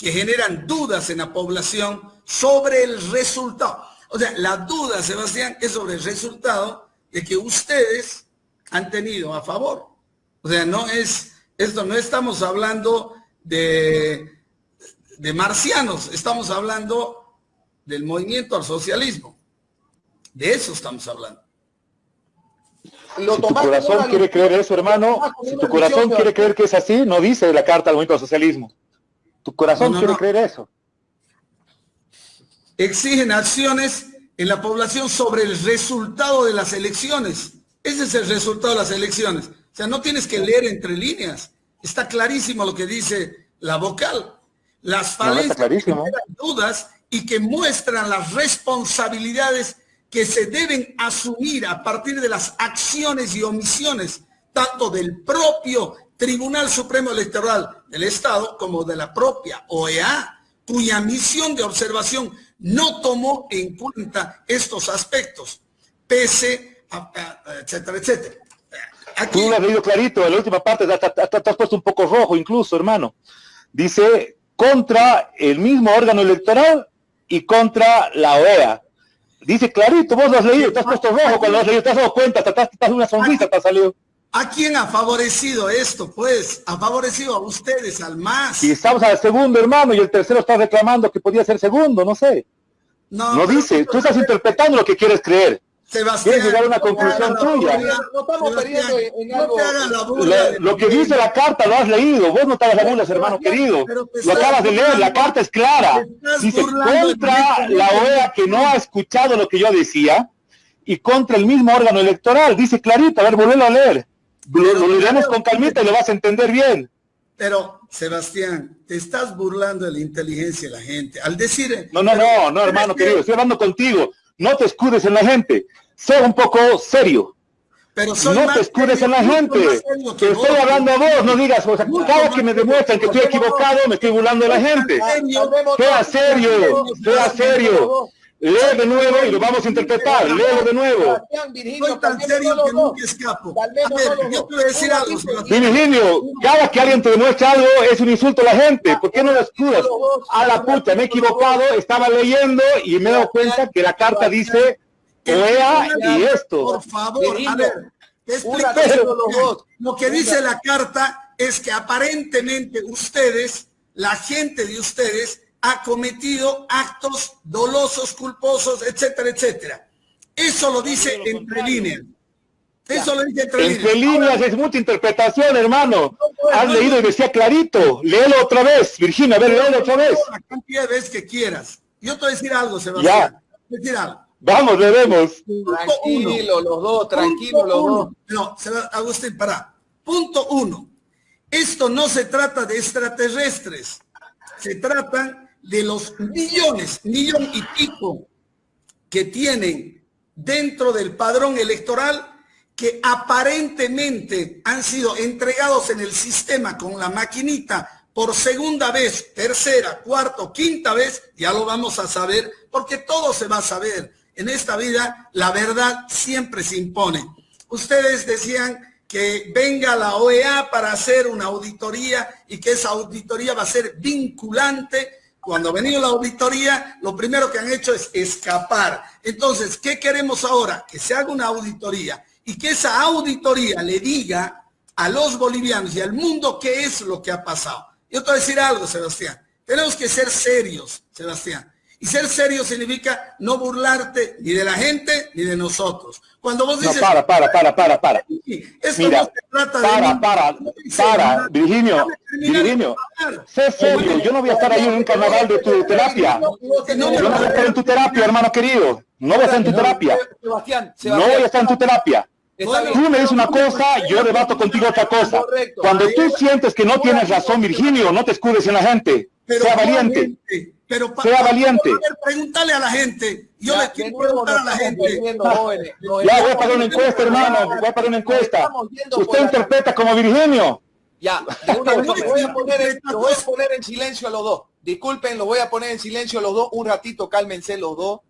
que generan dudas en la población sobre el resultado. O sea, la duda, Sebastián, es sobre el resultado de que ustedes han tenido a favor. O sea, no es, esto no estamos hablando de, de marcianos, estamos hablando del movimiento al socialismo. De eso estamos hablando. si tu corazón quiere creer eso, hermano, si tu corazón quiere creer que es así, no dice la carta al movimiento al socialismo. Tu corazón quiere creer eso. Exigen acciones en la población sobre el resultado de las elecciones. Ese es el resultado de las elecciones. O sea, no tienes que leer entre líneas. Está clarísimo lo que dice la vocal. Las falencias no, dudas y que muestran las responsabilidades que se deben asumir a partir de las acciones y omisiones tanto del propio Tribunal Supremo Electoral del Estado como de la propia OEA, cuya misión de observación no tomó en cuenta estos aspectos, pese a, etcétera, etcétera. Aquí, Tú lo has leído clarito, en la última parte te has puesto un poco rojo incluso, hermano. Dice, contra el mismo órgano electoral y contra la OEA. Dice clarito, vos lo has leído, te has puesto rojo cuando lo has leído, te has dado cuenta, te has, una sonrisa, te ha salido. ¿A quién ha favorecido esto? Pues ha favorecido a ustedes, al más. Y estamos al segundo, hermano, y el tercero está reclamando que podía ser segundo, no sé. No, no dice, tú estás interpretando lo que quieres creer. Sebastián, Quieres llegar a una conclusión tuya. No estamos perdiendo en algo. Lo, que dice la carta lo has leído. Vos no te hagas burlas, hermano querido. Lo acabas de leer. La carta es clara. Dice contra la OEA que no ha escuchado lo que yo decía y contra el mismo órgano electoral. Dice clarito. A ver, volvelo a leer. Lo, leemos con calmita y lo vas a entender bien. Pero, Sebastián, te estás burlando de la inteligencia de la gente. Al decir... No, no, no, no, hermano querido. Estoy hablando contigo no te escudes en la gente, sé un poco serio. Pero no te escudes en la gente. Te estoy hablando a vos, no digas, o sea, cada que me demuestran que estoy equivocado, me estoy burlando de la gente. Sea serio, sea serio. Lee de nuevo y lo vamos a interpretar. Léelo de nuevo. Soy tan serio que nunca escapo. A ver, yo te voy a decir algo. Virginio, cada que alguien te demuestra algo es un insulto a la gente. ¿Por qué no lo escudas? A la puta, me he equivocado, estaba leyendo y me he dado cuenta que la carta dice OEA y esto. Por favor, a ver, Lo que dice la carta es que aparentemente ustedes, la gente de ustedes, ha cometido actos dolosos, culposos, etcétera, etcétera. Eso lo dice entre líneas. Eso lo dice entre, entre líneas. es mucha interpretación, hermano. Has leído y decía clarito. Léelo otra vez, Virginia, a ver, léelo otra vez. La cantidad de veces que quieras. Yo te voy a decir algo, Sebastián. Ya. Decir algo. Vamos, veremos. Tranquilo, los dos, tranquilo, los dos. No, Agustín, para. Punto uno. Esto no se trata de extraterrestres. Se trata de los millones, millón y pico que tienen dentro del padrón electoral que aparentemente han sido entregados en el sistema con la maquinita por segunda vez, tercera, cuarta, quinta vez, ya lo vamos a saber, porque todo se va a saber. En esta vida la verdad siempre se impone. Ustedes decían que venga la OEA para hacer una auditoría y que esa auditoría va a ser vinculante cuando ha venido la auditoría, lo primero que han hecho es escapar. Entonces, ¿qué queremos ahora? Que se haga una auditoría y que esa auditoría le diga a los bolivianos y al mundo qué es lo que ha pasado. Yo te voy a decir algo, Sebastián. Tenemos que ser serios, Sebastián. Y ser serio significa no burlarte ni de la gente ni de nosotros. Cuando vos dices... No, para, para, para, para, para. Esto Mira, no se trata para, de... Para, para, para, Virginio, Virginio, sé serio, yo no voy a estar ahí en un carnaval de tu terapia. No voy a estar en tu terapia, hermano querido. No voy a estar en tu terapia. No voy a estar en tu terapia. Tú me dices una cosa, yo debato contigo otra cosa. Cuando tú sientes que no tienes razón, Virginio, no te escudes en la gente. Sea valiente. Pero sea valiente. Pregúntale a la gente. Yo le quiero preguntar a la gente. ya voy a pagar una encuesta, hermano. Voy a pagar una encuesta. Usted interpreta como Virginio. Ya, lo, voy a poner en, lo voy a poner en silencio a los dos. Disculpen, lo voy a poner en silencio a los dos. Un ratito, cálmense los dos.